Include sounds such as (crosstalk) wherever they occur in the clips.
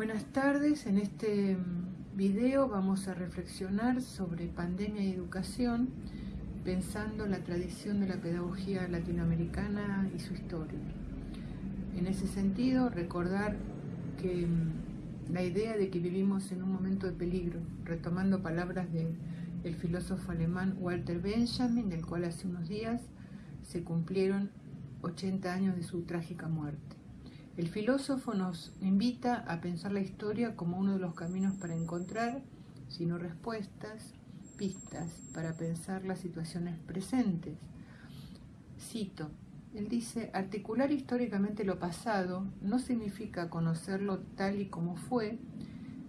Buenas tardes, en este mm, video vamos a reflexionar sobre pandemia y educación pensando la tradición de la pedagogía latinoamericana y su historia. En ese sentido, recordar que mm, la idea de que vivimos en un momento de peligro, retomando palabras del filósofo alemán Walter Benjamin, del cual hace unos días se cumplieron 80 años de su trágica muerte. El filósofo nos invita a pensar la historia como uno de los caminos para encontrar, si no respuestas, pistas para pensar las situaciones presentes. Cito, él dice, articular históricamente lo pasado no significa conocerlo tal y como fue,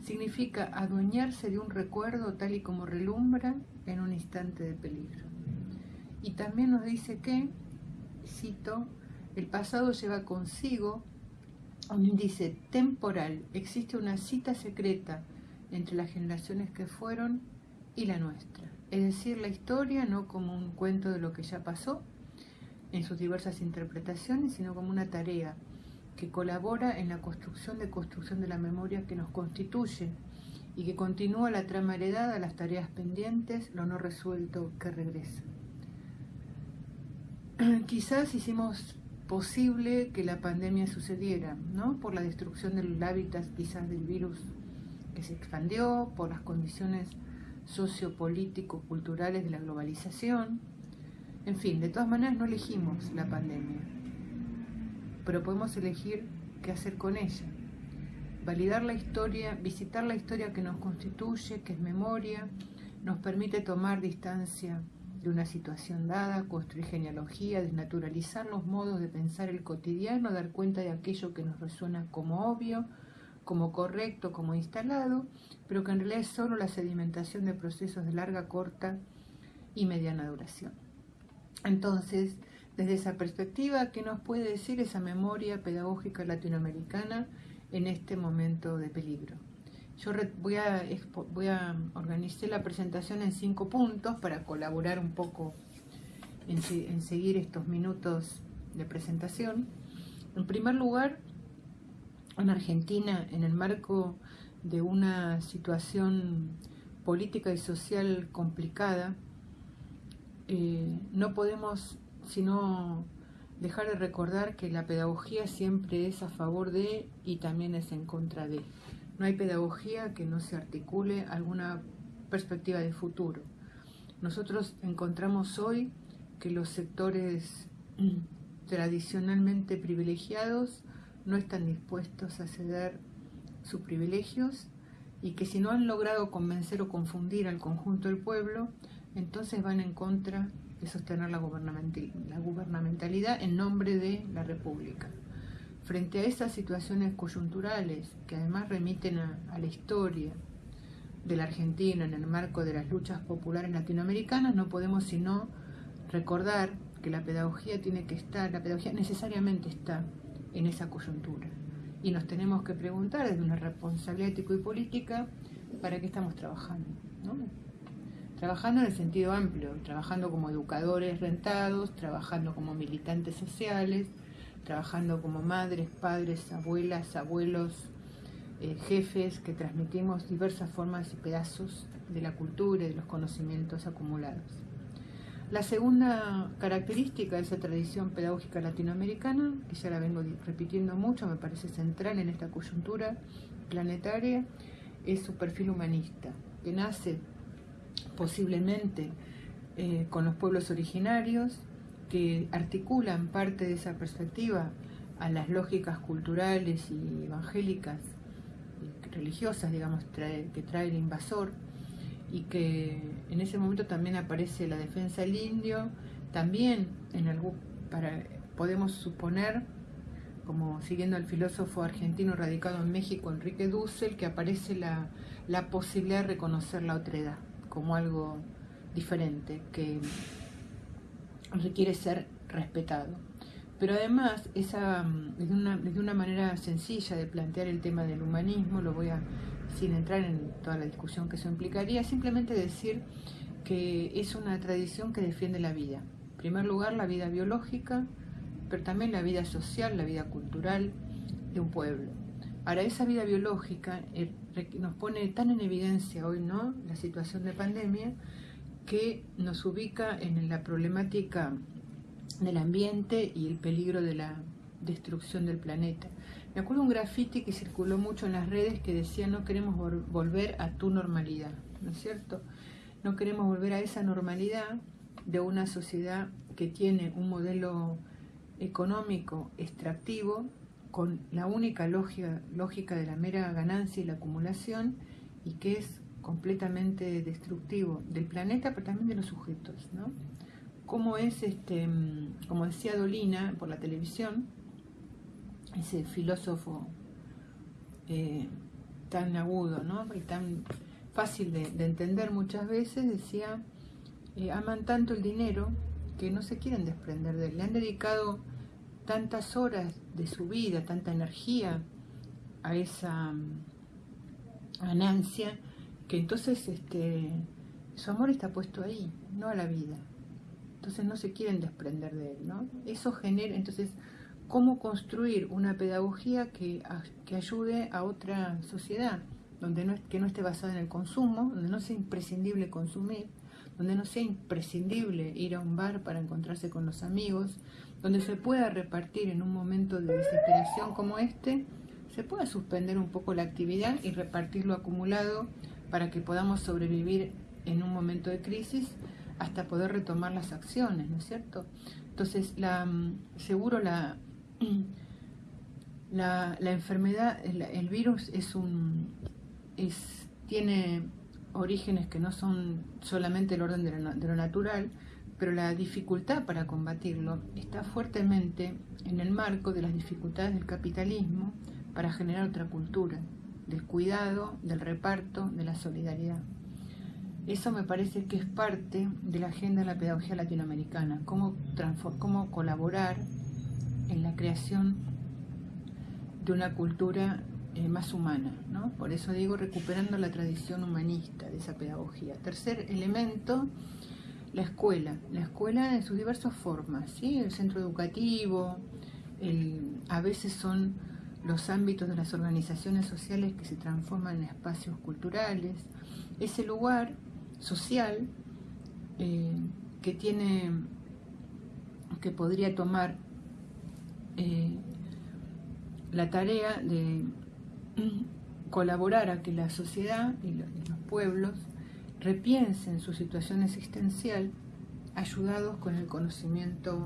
significa adueñarse de un recuerdo tal y como relumbra en un instante de peligro. Y también nos dice que, cito, el pasado lleva consigo un índice temporal, existe una cita secreta entre las generaciones que fueron y la nuestra. Es decir, la historia no como un cuento de lo que ya pasó en sus diversas interpretaciones, sino como una tarea que colabora en la construcción de construcción de la memoria que nos constituye y que continúa la trama heredada, las tareas pendientes, lo no resuelto que regresa. (clears throat) Quizás hicimos posible que la pandemia sucediera, ¿no? Por la destrucción del hábitat quizás del virus que se expandió, por las condiciones sociopolítico-culturales de la globalización. En fin, de todas maneras no elegimos la pandemia, pero podemos elegir qué hacer con ella. Validar la historia, visitar la historia que nos constituye, que es memoria, nos permite tomar distancia de una situación dada, construir genealogía, desnaturalizar los modos de pensar el cotidiano, dar cuenta de aquello que nos resuena como obvio, como correcto, como instalado, pero que en realidad es solo la sedimentación de procesos de larga, corta y mediana duración. Entonces, desde esa perspectiva, ¿qué nos puede decir esa memoria pedagógica latinoamericana en este momento de peligro? Yo voy a, voy a organizar la presentación en cinco puntos para colaborar un poco en, seguir estos minutos de presentación. En primer lugar, en Argentina, en el marco de una situación política y social complicada, eh, no podemos sino dejar de recordar que la pedagogía siempre es a favor de y también es en contra de. No hay pedagogía que no se articule alguna perspectiva de futuro. Nosotros encontramos hoy que los sectores tradicionalmente privilegiados no están dispuestos a ceder sus privilegios y que si no han logrado convencer o confundir al conjunto del pueblo, entonces van en contra de sostener la gubernamentalidad en nombre de la República. Frente a esas situaciones coyunturales que además remiten a, la historia de la Argentina en el marco de las luchas populares latinoamericanas, no podemos sino recordar que la pedagogía tiene que estar, la pedagogía necesariamente está en esa coyuntura. Y nos tenemos que preguntar desde una responsabilidad ético y política para qué estamos trabajando. Trabajando en el sentido amplio, trabajando como educadores rentados, trabajando como militantes sociales, trabajando como madres, padres, abuelas, abuelos, eh, jefes, que transmitimos diversas formas y pedazos de la cultura y de los conocimientos acumulados. La segunda característica de esa tradición pedagógica latinoamericana, que ya la vengo repitiendo mucho, me parece central en esta coyuntura planetaria, es su perfil humanista, que nace posiblemente eh, con los pueblos originarios, que articulan parte de esa perspectiva a las lógicas culturales y evangélicas religiosas, digamos, que trae el invasor, y que en ese momento también aparece la defensa del indio, también en algún, para, podemos suponer, como siguiendo al filósofo argentino radicado en México, Enrique Dussel, que aparece la, la posibilidad de reconocer la otredad como algo diferente, que requiere ser respetado. Pero además, esa, desde, una, una manera sencilla de plantear el tema del humanismo, lo voy a, sin entrar en toda la discusión que eso implicaría, simplemente decir que es una tradición que defiende la vida. En primer lugar, la vida biológica, pero también la vida social, la vida cultural de un pueblo. Ahora, esa vida biológica eh, nos pone tan en evidencia hoy, ¿no? La situación de pandemia, que nos ubica en la problemática del ambiente y el peligro de la destrucción del planeta. Me acuerdo un grafiti que circuló mucho en las redes que decía no queremos volver a tu normalidad, ¿no es cierto? No queremos volver a esa normalidad de una sociedad que tiene un modelo económico extractivo con la única lógica, lógica de la mera ganancia y la acumulación y que es completamente destructivo del planeta, pero también de los sujetos, ¿no? Como es, este, como decía Dolina por la televisión, ese filósofo eh, tan agudo, ¿no? Y tan fácil de, entender muchas veces, decía, eh, aman tanto el dinero que no se quieren desprender de él. Le han dedicado tantas horas de su vida, tanta energía a esa mm, ganancia, que entonces este, su amor está puesto ahí, no a la vida. Entonces no se quieren desprender de él, ¿no? Eso genera, entonces, ¿cómo construir una pedagogía que, que ayude a otra sociedad, donde no, que no esté basada en el consumo, donde no sea imprescindible consumir, donde no sea imprescindible ir a un bar para encontrarse con los amigos, donde se pueda repartir en un momento de desesperación como este, se pueda suspender un poco la actividad y repartir lo acumulado para que podamos sobrevivir en un momento de crisis hasta poder retomar las acciones, ¿no es cierto? Entonces, la, mm, seguro la, (clears throat) la, enfermedad, el, virus es un, es, tiene orígenes que no son solamente el orden de lo, natural, pero la dificultad para combatirlo está fuertemente en el marco de las dificultades del capitalismo para generar otra cultura, del cuidado, del reparto, de la solidaridad. Eso me parece que es parte de la agenda de la pedagogía latinoamericana, cómo, cómo colaborar en la creación de una cultura eh, más humana, ¿no? Por eso digo recuperando la tradición humanista de esa pedagogía. Tercer elemento, la escuela. La escuela en sus diversas formas, ¿sí? El centro educativo, a veces son los ámbitos de las organizaciones sociales que se transforman en espacios culturales, ese lugar social eh, que tiene, que podría tomar eh, la tarea de colaborar a que la sociedad y los, pueblos repiensen su situación existencial ayudados con el conocimiento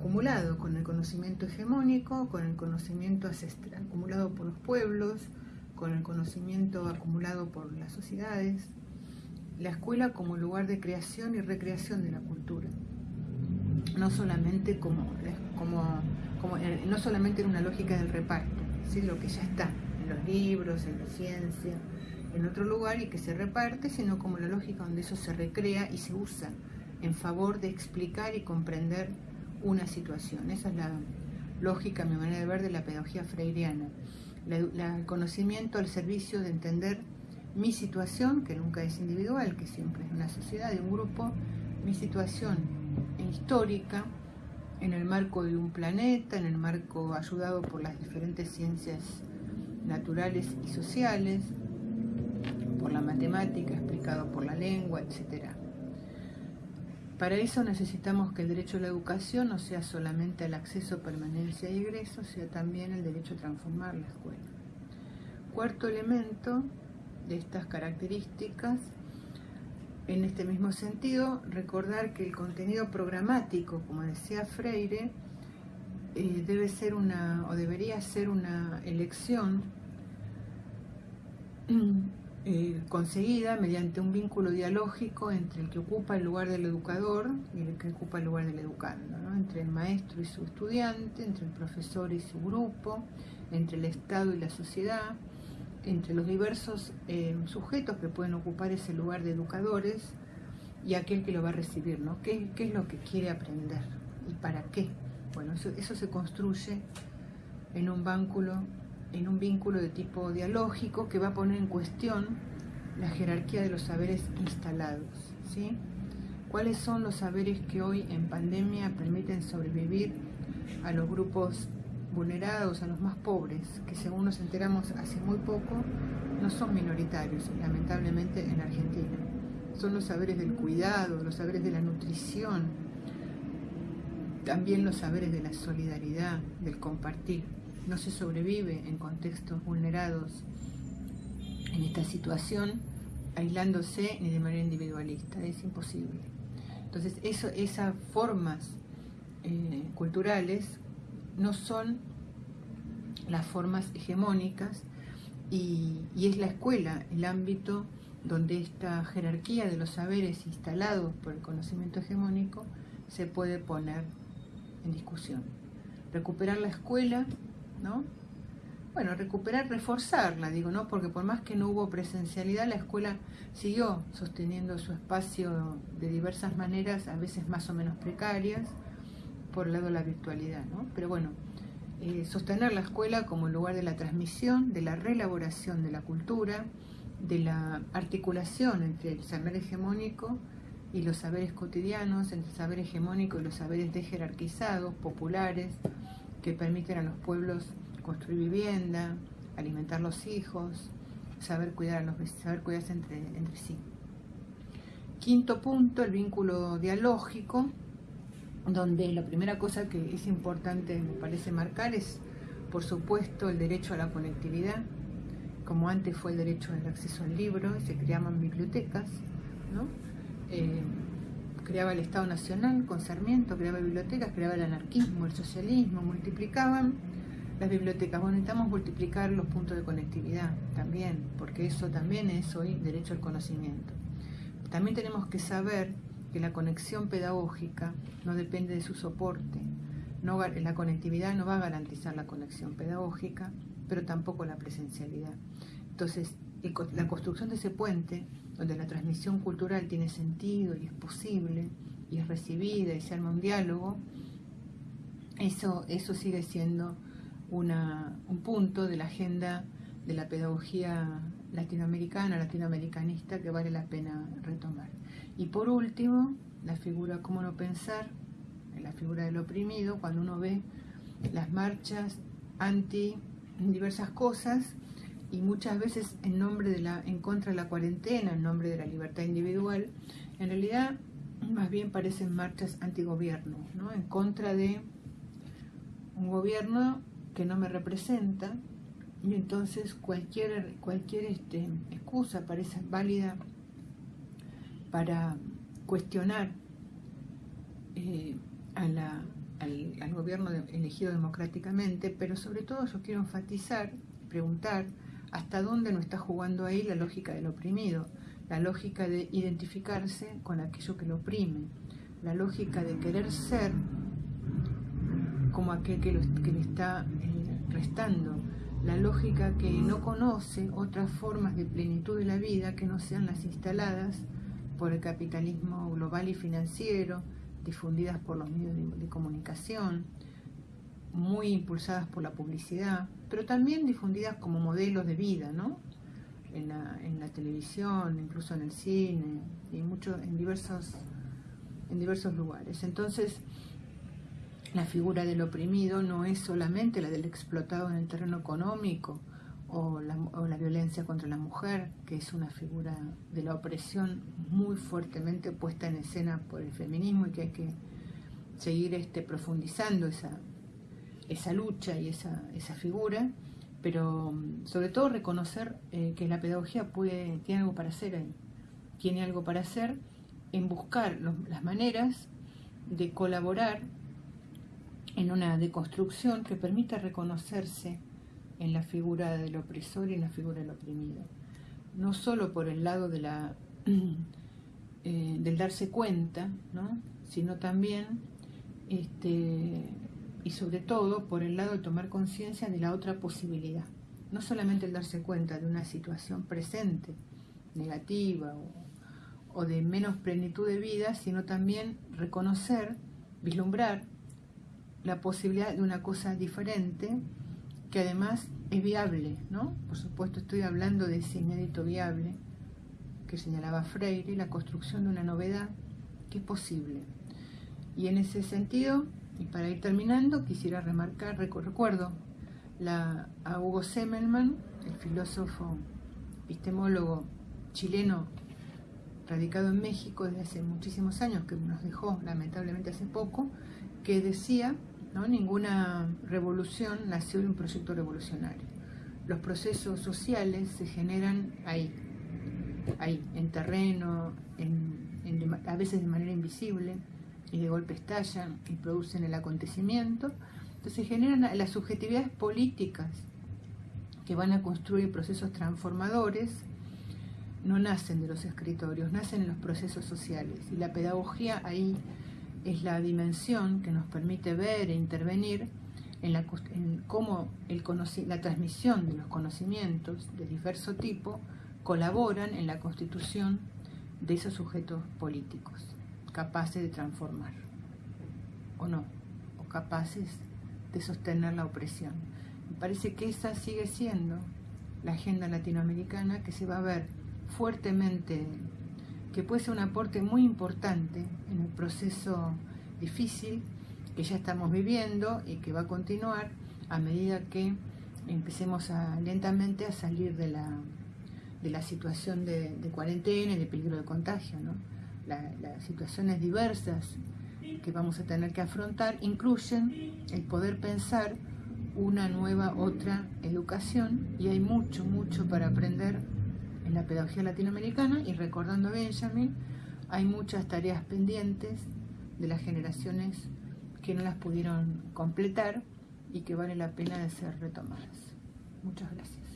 acumulado, con el conocimiento hegemónico, con el conocimiento acumulado por los pueblos, con el conocimiento acumulado por las sociedades, la escuela como lugar de creación y recreación de la cultura, no solamente como, como no solamente en una lógica del reparto, ¿sí? lo que ya está en los libros, en la ciencia, en otro lugar y que se reparte, sino como la lógica donde eso se recrea y se usa en favor de explicar y comprender una situación. Esa es la lógica, mi manera de ver, de la pedagogía freiriana. el conocimiento al servicio de entender mi situación, que nunca es individual, que siempre es una sociedad, de un grupo, mi situación histórica, en el marco de un planeta, en el marco ayudado por las diferentes ciencias naturales y sociales, por la matemática, explicado por la lengua, etc. Para eso necesitamos que el derecho a la educación no sea solamente el acceso, permanencia y egreso, sea también el derecho a transformar la escuela. Cuarto elemento de estas características en este mismo sentido, recordar que el contenido programático, como decía Freire, eh, debe ser una o debería ser una elección eh, conseguida mediante un vínculo dialógico entre el que ocupa el lugar del educador y el que ocupa el lugar del educando, entre el maestro y su estudiante, entre el profesor y su grupo, entre el Estado y la sociedad, entre los diversos eh, sujetos que pueden ocupar ese lugar de educadores y aquel que lo va a recibir, ¿no? ¿Qué, es lo que quiere aprender y para qué? Bueno, eso, se construye en un vínculo, en un vínculo de tipo dialógico que va a poner en cuestión la jerarquía de los saberes instalados, ¿sí? ¿Cuáles son los saberes que hoy en pandemia permiten sobrevivir a los grupos vulnerados, a los más pobres, que según nos enteramos hace muy poco, no son minoritarios, lamentablemente, en Argentina. Son los saberes del cuidado, los saberes de la nutrición, también los saberes de la solidaridad, del compartir. No se sobrevive en contextos vulnerados en esta situación aislándose ni de manera individualista, es imposible. Entonces, eso, esas formas eh, culturales no son las formas hegemónicas y, es la escuela el ámbito donde esta jerarquía de los saberes instalados por el conocimiento hegemónico se puede poner en discusión. Recuperar la escuela, ¿no? Bueno, recuperar, reforzarla, digo, ¿no? Porque por más que no hubo presencialidad, la escuela siguió sosteniendo su espacio de diversas maneras, a veces más o menos precarias, por el lado de la virtualidad, ¿no? Pero bueno, eh, sostener la escuela como lugar de la transmisión, de la reelaboración de la cultura, de la articulación entre el saber hegemónico y los saberes cotidianos, entre el saber hegemónico y los saberes dejerarquizados, populares, que permiten a los pueblos construir vivienda, alimentar los hijos, saber cuidar a los saber cuidarse entre, entre sí. Quinto punto, el vínculo dialógico, donde la primera cosa que es importante, me parece marcar, es, por supuesto, el derecho a la conectividad, como antes fue el derecho al acceso al libro, se creaban bibliotecas, ¿no? Eh, creaba el Estado Nacional con Sarmiento, creaba bibliotecas, creaba el anarquismo, el socialismo, multiplicaban las bibliotecas. Bueno, necesitamos multiplicar los puntos de conectividad también, porque eso también es hoy derecho al conocimiento. También tenemos que saber que la conexión pedagógica no depende de su soporte. No, la conectividad no va a garantizar la conexión pedagógica, pero tampoco la presencialidad. Entonces, la construcción de ese puente, donde la transmisión cultural tiene sentido y es posible, y es recibida y se arma un diálogo, eso, eso sigue siendo una, un punto de la agenda de la pedagogía latinoamericana, latinoamericanista, que vale la pena retomar. Y por último, la figura, cómo no pensar, la figura del oprimido, cuando uno ve las marchas anti diversas cosas y muchas veces en nombre de la en contra de la cuarentena, en nombre de la libertad individual, en realidad más bien parecen marchas antigobierno, ¿no? en contra de un gobierno que no me representa y entonces cualquier cualquier este, excusa parece válida para cuestionar eh, al, gobierno elegido democráticamente, pero sobre todo yo quiero enfatizar, preguntar, hasta dónde no está jugando ahí la lógica del oprimido, la lógica de identificarse con aquello que lo oprime, la lógica de querer ser como aquel que, le está eh, restando, la lógica que no conoce otras formas de plenitud de la vida que no sean las instaladas por el capitalismo global y financiero, difundidas por los medios de, comunicación, muy impulsadas por la publicidad, pero también difundidas como modelos de vida, ¿no? En la, televisión, incluso en el cine, y mucho, en, diversos, en diversos lugares. Entonces, la figura del oprimido no es solamente la del explotado en el terreno económico, o la, violencia contra la mujer, que es una figura de la opresión muy fuertemente puesta en escena por el feminismo y que hay que seguir este, profundizando esa, esa lucha y esa, esa figura, pero mm, sobre todo reconocer eh, que la pedagogía tiene algo para hacer ahí, tiene algo para hacer en buscar las maneras de colaborar en una deconstrucción que permita reconocerse en la figura del opresor y en la figura del oprimido. No solo por el lado de la, (clears throat) eh, del darse cuenta, sino también este, y sobre todo por el lado de tomar conciencia de la otra posibilidad. No solamente el darse cuenta de una situación presente, negativa o de menos plenitud de vida, sino también reconocer, vislumbrar la posibilidad de una cosa diferente que además es viable, ¿no? Por supuesto estoy hablando de ese inédito viable que señalaba Freire, la construcción de una novedad que es posible. Y en ese sentido, Y para ir terminando, quisiera remarcar, recuerdo a Hugo Semmelman, el filósofo epistemólogo chileno radicado en México desde hace muchísimos años, que nos dejó lamentablemente hace poco, que decía, ninguna revolución nació de un proyecto revolucionario. Los procesos sociales se generan ahí, ahí, en terreno, a veces de manera invisible, y de golpe estallan y producen el acontecimiento. Entonces generan las subjetividades políticas que van a construir procesos transformadores, no nacen de los escritorios, nacen en los procesos sociales. Y la pedagogía ahí es la dimensión que nos permite ver e intervenir en, la, cómo la transmisión de los conocimientos de diverso tipo colaboran en la constitución de esos sujetos políticos, capaces de transformar, o no, o capaces de sostener la opresión. Me parece que esa sigue siendo la agenda latinoamericana que se va a ver fuertemente, que puede ser un aporte muy importante en el proceso difícil que ya estamos viviendo y que va a continuar a medida que empecemos lentamente a salir de la, de la situación de, cuarentena y de peligro de contagio. ¿no? Las situaciones diversas que vamos a tener que afrontar incluyen el poder pensar una nueva, otra educación y hay mucho, mucho para aprender en la pedagogía latinoamericana y recordando a Benjamin, hay muchas tareas pendientes de las generaciones que no las pudieron completar y que vale la pena de ser retomadas. Muchas gracias.